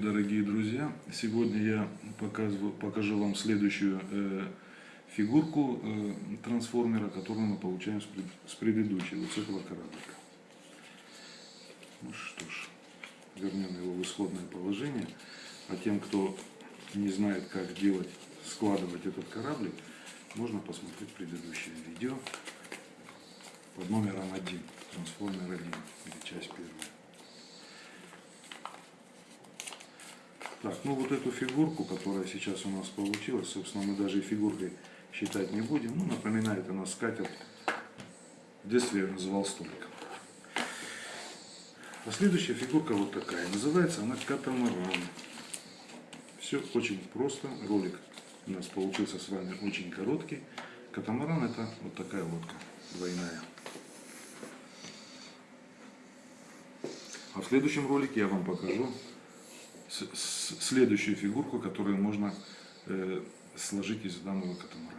Дорогие друзья, сегодня я покажу вам следующую э, фигурку э, трансформера, которую мы получаем с, пред- с предыдущего, этого кораблика. Ну что ж, вернем его в исходное положение. А тем, кто не знает, как делать, складывать этот кораблик, можно посмотреть предыдущее видео под номером 1, трансформер 1, или часть первая. Так, ну вот эту фигурку, которая сейчас у нас получилась, собственно, мы даже и фигуркой считать не будем. Ну, напоминает она скатерть. В детстве я ее называл столиком. А следующая фигурка вот такая. Называется она катамаран. Все очень просто. Ролик у нас получился с вами очень короткий. Катамаран это вот такая лодка двойная. А в следующем ролике я вам покажу следующую фигурку, которую можно э, сложить из данного катамарана.